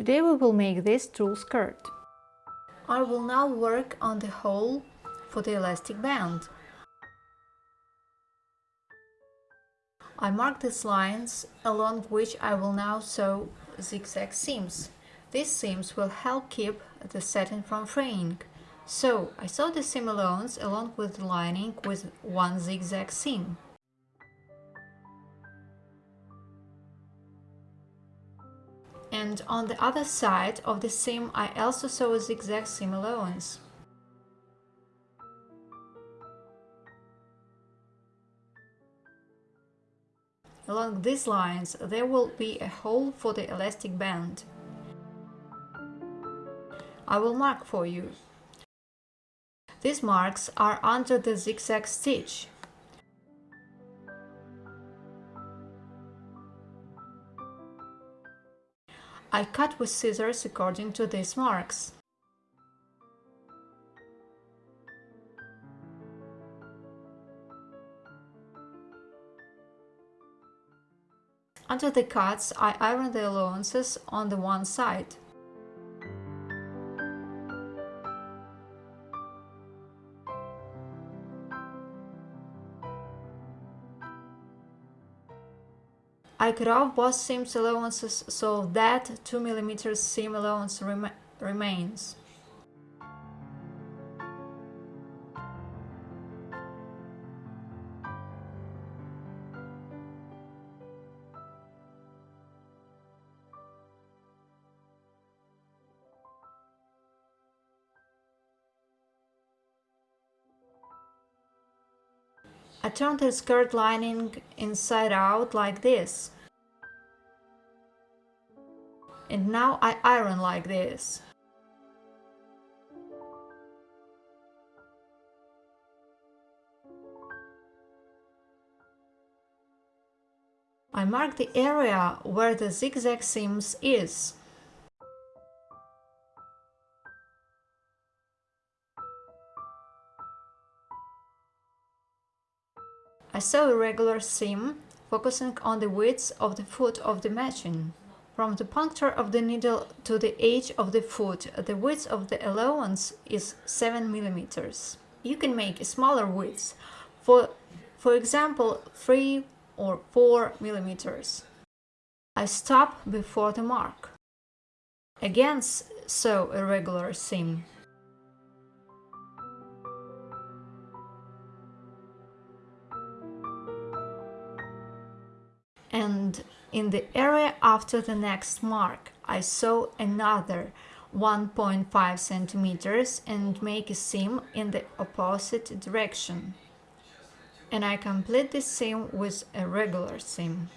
Today we will make this tulle skirt. I will now work on the hole for the elastic band. I mark these lines along which I will now sew zigzag seams. These seams will help keep the satin from fraying. So I sew the seam allowance along with the lining with one zigzag seam. And on the other side of the seam I also sew a zigzag seam allowance. Along these lines there will be a hole for the elastic band. I will mark for you. These marks are under the zigzag stitch. I cut with scissors according to these marks. Under the cuts, I iron the allowances on the one side. I cut off both seam allowances so that 2 mm seam allowance rem remains. I turn the skirt lining inside out like this. And now I iron like this. I mark the area where the zigzag seams is. I sew a regular seam, focusing on the width of the foot of the machine. From the puncture of the needle to the edge of the foot, the width of the allowance is 7 mm. You can make a smaller width, for, for example 3 or 4 mm. I stop before the mark. Again sew a regular seam. In the area after the next mark I sew another 1.5 centimeters and make a seam in the opposite direction. And I complete the seam with a regular seam.